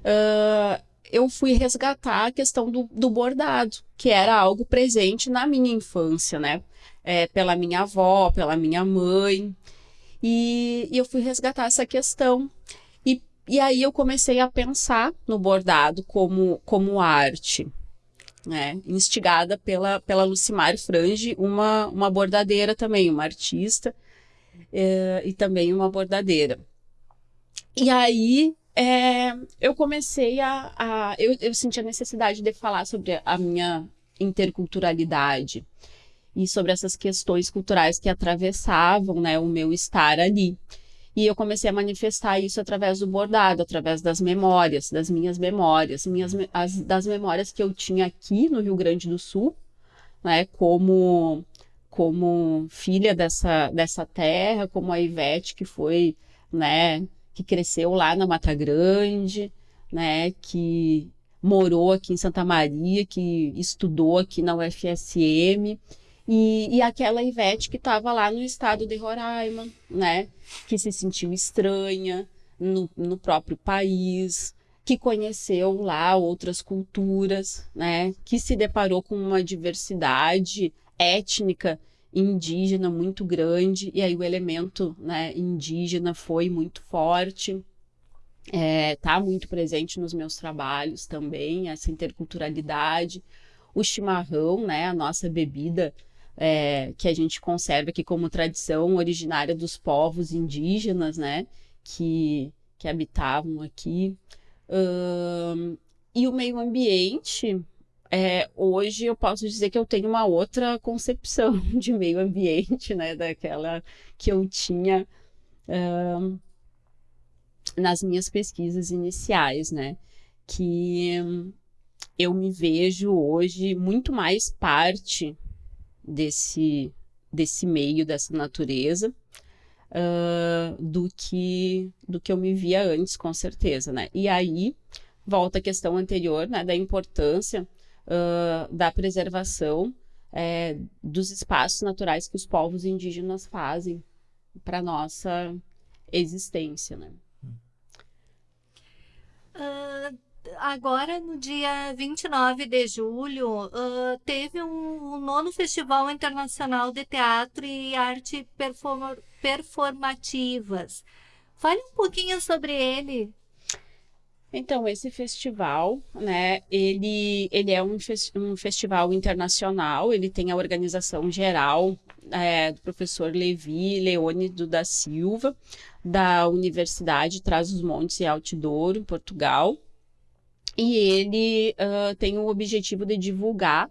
uh, eu fui resgatar a questão do, do bordado, que era algo presente na minha infância, né? É, pela minha avó, pela minha mãe. E, e eu fui resgatar essa questão. E, e aí eu comecei a pensar no bordado como, como arte. Né? instigada pela, pela Lucimar Frange, uma, uma bordadeira também, uma artista, é, e também uma bordadeira. E aí é, eu comecei a. a eu, eu senti a necessidade de falar sobre a minha interculturalidade e sobre essas questões culturais que atravessavam né, o meu estar ali. E eu comecei a manifestar isso através do bordado, através das memórias, das minhas memórias, minhas, as, das memórias que eu tinha aqui no Rio Grande do Sul, né, como, como filha dessa, dessa terra, como a Ivete, que foi né, que cresceu lá na Mata Grande, né, que morou aqui em Santa Maria, que estudou aqui na UFSM, e, e aquela Ivete que estava lá no estado de Roraima, né, que se sentiu estranha no, no próprio país, que conheceu lá outras culturas, né, que se deparou com uma diversidade étnica indígena muito grande, e aí o elemento né, indígena foi muito forte. Está é, tá muito presente nos meus trabalhos também, essa interculturalidade. O chimarrão, né, a nossa bebida é, que a gente conserva aqui como tradição originária dos povos indígenas, né, que, que habitavam aqui. E o meio ambiente, é, hoje eu posso dizer que eu tenho uma outra concepção de meio ambiente, né, daquela que eu tinha uh, nas minhas pesquisas iniciais, né, que eu me vejo hoje muito mais parte desse, desse meio, dessa natureza, uh, do, que, do que eu me via antes, com certeza, né, e aí volta a questão anterior, né, da importância uh, da preservação é, dos espaços naturais que os povos indígenas fazem para nossa existência, né?
Uh, agora no dia 29 de julho, uh, teve um, um, nono Festival Internacional de Teatro e Arte Perform Performativas. Fale um pouquinho sobre ele.
Então, esse festival, né, ele, ele é um, um festival internacional, ele tem a organização geral é, do professor Levi Leônido da Silva, da Universidade Trás-os-Montes e Altidouro, em Portugal. E ele uh, tem o objetivo de divulgar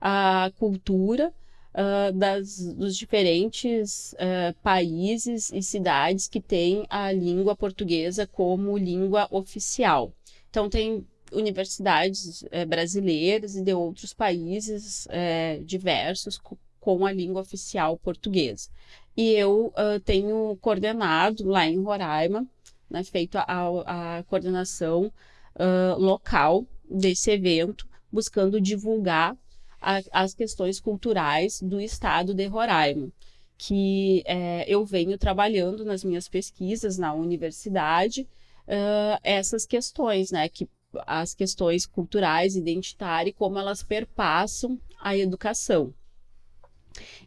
a cultura uh, das, dos diferentes uh, países e cidades que têm a língua portuguesa como língua oficial. Então, tem universidades eh, brasileiras e de outros países eh, diversos com a língua oficial portuguesa. E eu uh, tenho coordenado lá em Roraima, né, feito a, a coordenação uh, local desse evento, buscando divulgar a, as questões culturais do estado de Roraima, que é, eu venho trabalhando nas minhas pesquisas na universidade, uh, essas questões, né, que as questões culturais, identitárias, como elas perpassam a educação.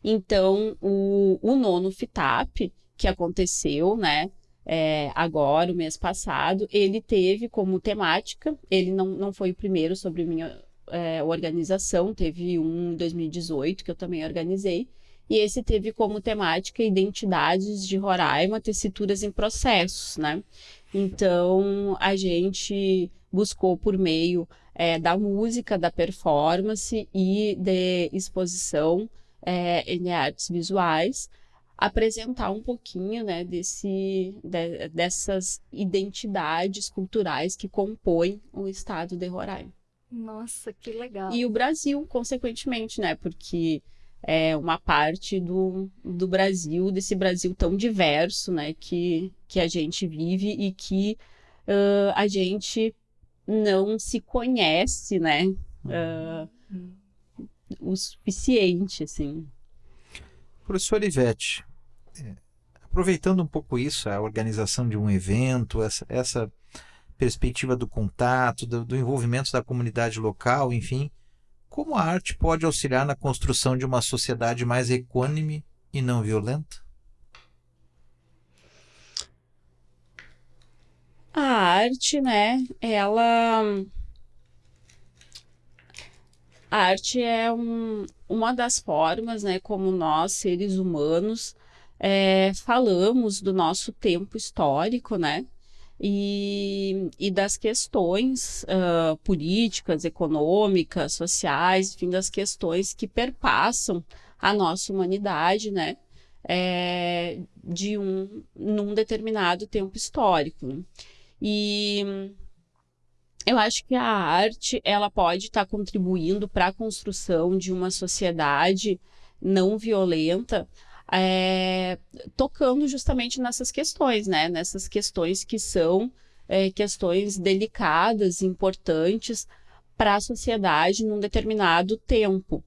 Então, o, o nono FITAP, que aconteceu, né, é, agora, o mês passado, ele teve como temática, ele não, não foi o primeiro sobre minha é, organização, teve um em 2018 que eu também organizei, e esse teve como temática identidades de Roraima, tessituras em processos, né? Então, a gente buscou por meio é, da música, da performance e de exposição é, em artes visuais, apresentar um pouquinho né, desse, de, dessas identidades culturais que compõem o estado de Roraima.
Nossa, que legal.
E o Brasil, consequentemente, né? Porque é uma parte do, do Brasil, desse Brasil tão diverso, né? Que, que a gente vive e que uh, a gente não se conhece, né? Uh, o suficiente, assim.
Professor Ivete, é, aproveitando um pouco isso, a organização de um evento, essa, essa perspectiva do contato, do, do envolvimento da comunidade local, enfim, como a arte pode auxiliar na construção de uma sociedade mais equânime e não violenta?
A arte, né, ela. A arte é um, uma das formas, né, como nós, seres humanos, é, falamos do nosso tempo histórico, né, e, e das questões uh, políticas, econômicas, sociais, enfim, das questões que perpassam a nossa humanidade, né? É, de um num determinado tempo histórico. E eu acho que a arte ela pode estar tá contribuindo para a construção de uma sociedade não violenta, é, tocando justamente nessas questões, né? Nessas questões que são é, questões delicadas, importantes para a sociedade num determinado tempo.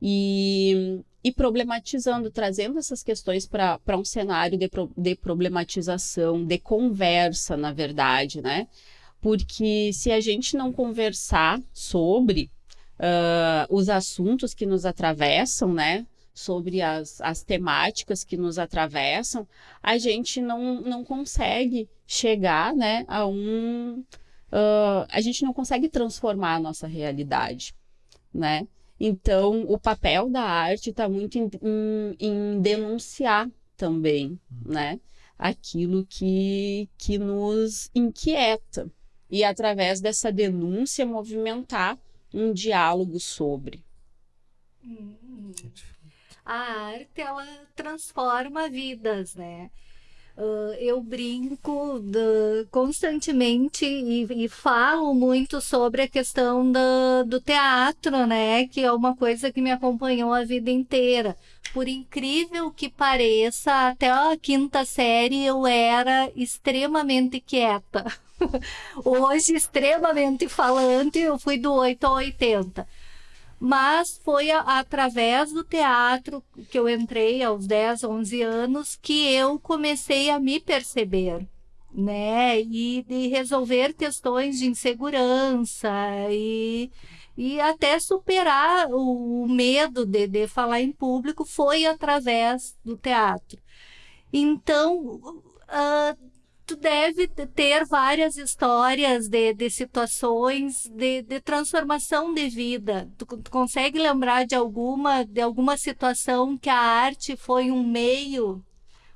E, e problematizando, trazendo essas questões para um cenário de, de problematização, de conversa, na verdade, né? Porque se a gente não conversar sobre uh, os assuntos que nos atravessam, né? Sobre as, as temáticas que nos atravessam, a gente não, não consegue chegar né, a um. Uh, a gente não consegue transformar a nossa realidade. Né? Então, o papel da arte está muito em, em, em, denunciar também né, aquilo que, que nos inquieta. E, através dessa denúncia, movimentar um diálogo sobre.
Hum a arte ela transforma vidas, né? Uh, eu brinco constantemente e, e, falo muito sobre a questão do, do teatro, né? Que é uma coisa que me acompanhou a vida inteira. Por incrível que pareça, até a quinta série eu era extremamente quieta. Hoje, extremamente falante, eu fui do 8 ao 80 mas foi a, através do teatro que eu entrei aos 10, 11 anos que eu comecei a me perceber. né? E de resolver questões de insegurança e, e até superar o medo de, de falar em público foi através do teatro. Então, uh, tu deve ter várias histórias de, de situações de, de transformação de vida. Tu, tu, consegue lembrar de alguma, de alguma situação que a arte foi um meio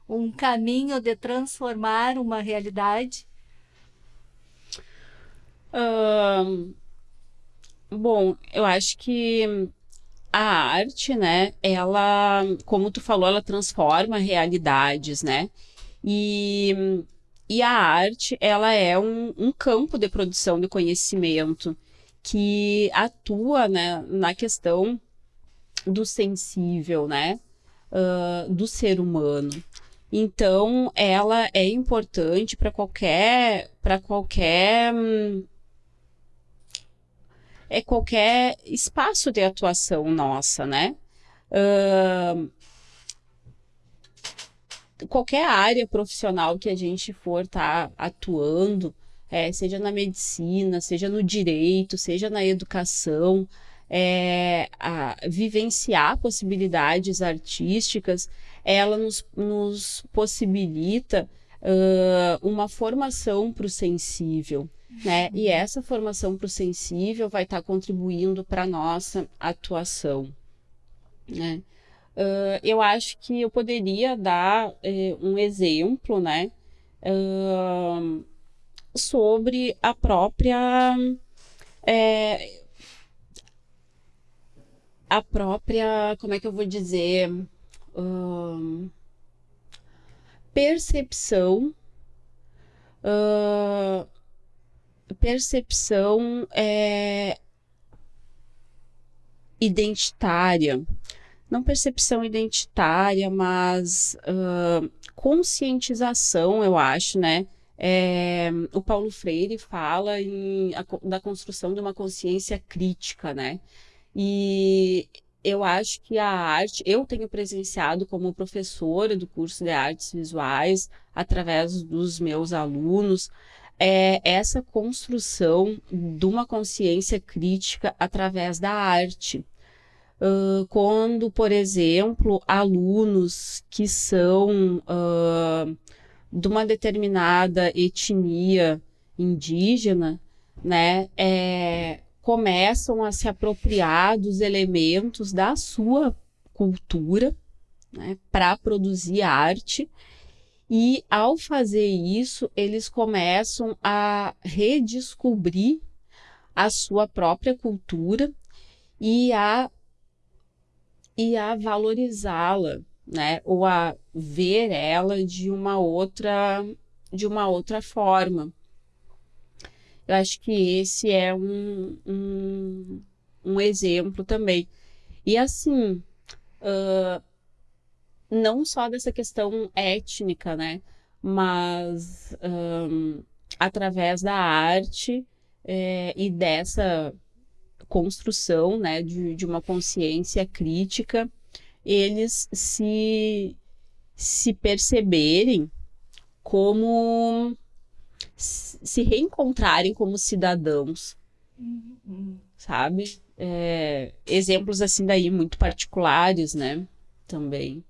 um caminho de transformar uma realidade?
bom, eu acho que a arte, né, ela, como tu falou, ela transforma realidades, né? E, e a arte, ela é um, um campo de produção de conhecimento que atua, né, na questão do sensível, né, uh, do ser humano. Então, ela é importante para qualquer para qualquer é qualquer espaço de atuação nossa, né? Uh, qualquer área profissional que a gente for estar tá atuando, é, seja na medicina, seja no direito, seja na educação, é, a, vivenciar possibilidades artísticas ela nos, nos possibilita uh, uma formação para o sensível. Né? E essa formação para o sensível vai estar tá contribuindo para a nossa atuação. Né? Uh, eu acho que eu poderia dar uh, um exemplo né, uh, sobre a própria. É, a própria. Como é que eu vou dizer? uh, percepção, percepção é, identitária, não percepção identitária, mas uh, conscientização, eu acho, né? É, o Paulo Freire fala em, a, da construção de uma consciência crítica, né? E eu acho que a arte, eu tenho presenciado como professora do curso de artes visuais, através dos meus alunos, é essa construção de uma consciência crítica através da arte. Uh, quando, por exemplo, alunos que são uh, de uma determinada etnia indígena, né, é, começam a se apropriar dos elementos da sua cultura né, para produzir arte. E ao fazer isso, eles começam a redescobrir a sua própria cultura e a, e a valorizá-la, né? Ou a ver ela de uma outra de uma outra forma. Eu acho que esse é um, um, um exemplo também. E assim, uh, não só dessa questão étnica, né? Mas um, através da arte é, e dessa construção né, de, de uma consciência crítica, eles se, se perceberem como se reencontrarem como cidadãos, uhum. sabe? É, exemplos assim daí muito particulares, né? Também.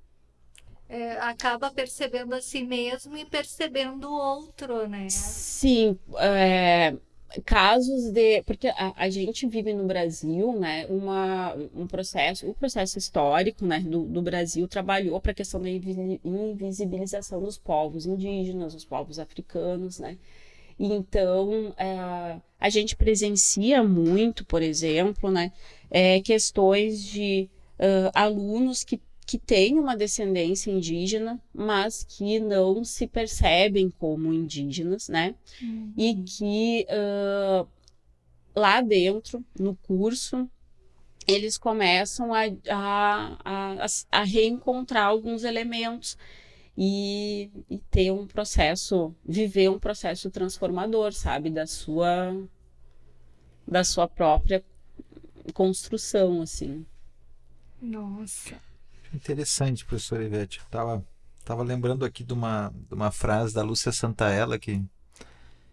É, acaba percebendo a si mesmo e percebendo o outro, né?
Sim, é, casos de porque a, a, gente vive no Brasil né uma, um processo o um processo histórico né do, do Brasil trabalhou para a questão da invisibilização dos povos indígenas os povos africanos né. Então é, a gente presencia muito por exemplo né é, questões de uh, alunos que que têm uma descendência indígena, mas que não se percebem como indígenas, né? Uhum. E que uh, lá dentro, no curso, eles começam a, a, a, a reencontrar alguns elementos e, e, ter um processo, viver um processo transformador, sabe, da sua da sua própria construção, assim.
Nossa.
Interessante, professora Ivete. Estava Estava lembrando aqui de uma, de uma frase da Lúcia Santaella que,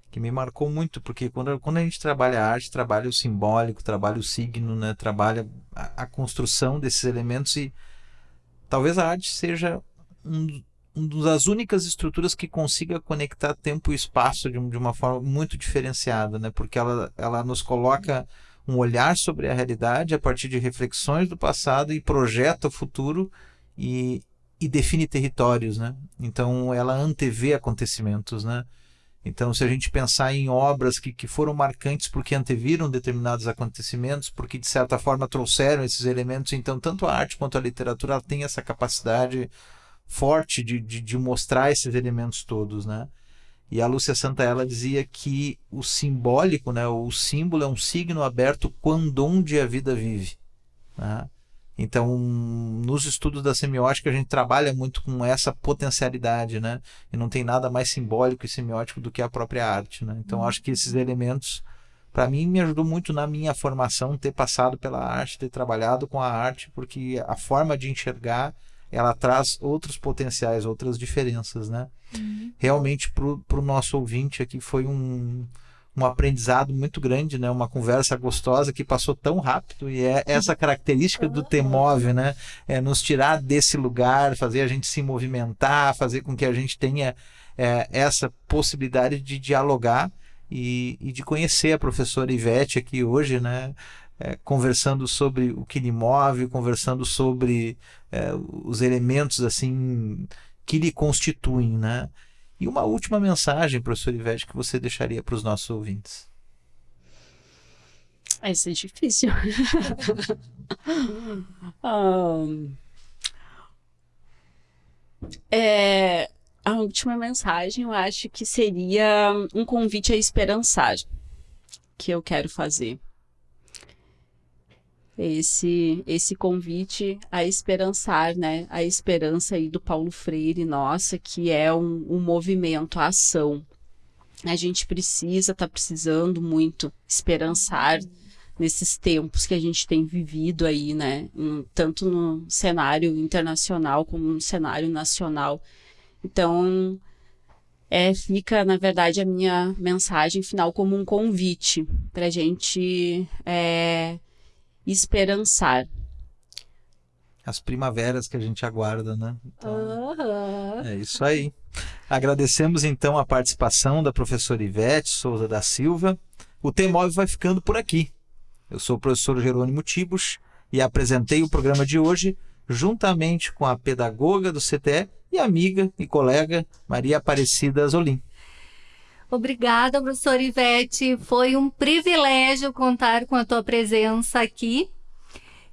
que me marcou muito, porque quando, quando a gente trabalha a arte, trabalha o simbólico, trabalha o signo, né? trabalha a, a construção desses elementos e talvez a arte seja um, uma das únicas estruturas que consiga conectar tempo e espaço de, de uma forma muito diferenciada, né? porque ela, ela nos coloca um olhar sobre a realidade a partir de reflexões do passado e projeta o futuro e, e define territórios, né? Então ela antevê acontecimentos, né? Então se a gente pensar em obras que, que foram marcantes porque anteviram determinados acontecimentos, porque de certa forma trouxeram esses elementos, então tanto a arte quanto a literatura tem essa capacidade forte de, de, de mostrar esses elementos todos, né? E a Lúcia Santa ela dizia que o simbólico, né, o símbolo é um signo aberto quando onde a vida vive. Né? Então, nos estudos da semiótica, a gente trabalha muito com essa potencialidade, né? E não tem nada mais simbólico e semiótico do que a própria arte, né? Então, acho que esses elementos, para mim, me ajudou muito na minha formação ter passado pela arte, ter trabalhado com a arte, porque a forma de enxergar ela traz outros potenciais, outras diferenças, né? Uhum. Realmente para o nosso ouvinte aqui foi um, um aprendizado muito grande, né? Uma conversa gostosa que passou tão rápido e é essa característica do Temove, né? É nos tirar desse lugar, fazer a gente se movimentar, fazer com que a gente tenha é, essa possibilidade de dialogar e, e de conhecer a professora Ivete aqui hoje, né? É, conversando sobre o que lhe move, conversando sobre é, os elementos assim que lhe constituem, né? E uma última mensagem, professor Ivete, que você deixaria para os nossos ouvintes?
Essa é difícil. um, é, a última mensagem eu acho que seria um convite a esperançar que eu quero fazer esse esse convite a esperançar, né? A esperança aí do Paulo Freire, nossa, que é um, um movimento, a ação. A gente precisa, tá precisando muito esperançar nesses tempos que a gente tem vivido aí, né? Tanto no cenário internacional como no cenário nacional. Então, é, fica, na verdade, a minha mensagem final como um convite para a gente é, esperançar.
As primaveras que a gente aguarda, né?
Então, uhum.
É isso aí. Agradecemos então a participação da professora Ivete Souza da Silva. O T-Móvel vai ficando por aqui. Eu sou o professor Jerônimo Tibos e apresentei o programa de hoje juntamente com a pedagoga do CTE e amiga e colega Maria Aparecida Zolim.
Obrigada, professora Ivete. Foi um privilégio contar com a tua presença aqui.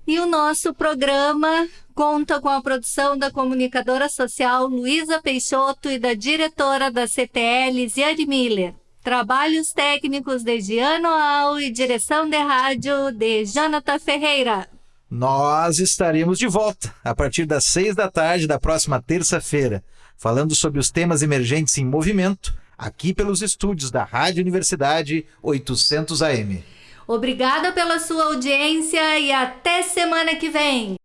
E o nosso programa conta com a produção da comunicadora social Luísa Peixoto e da diretora da CTL, Ziane Miller. Trabalhos técnicos de Giano Al e direção de rádio de Jonathan Ferreira.
Nós estaremos de volta a partir das seis da tarde da próxima terça-feira, falando sobre os temas emergentes em movimento aqui pelos estúdios da Rádio Universidade 800 AM.
Obrigada pela sua audiência e até semana que vem.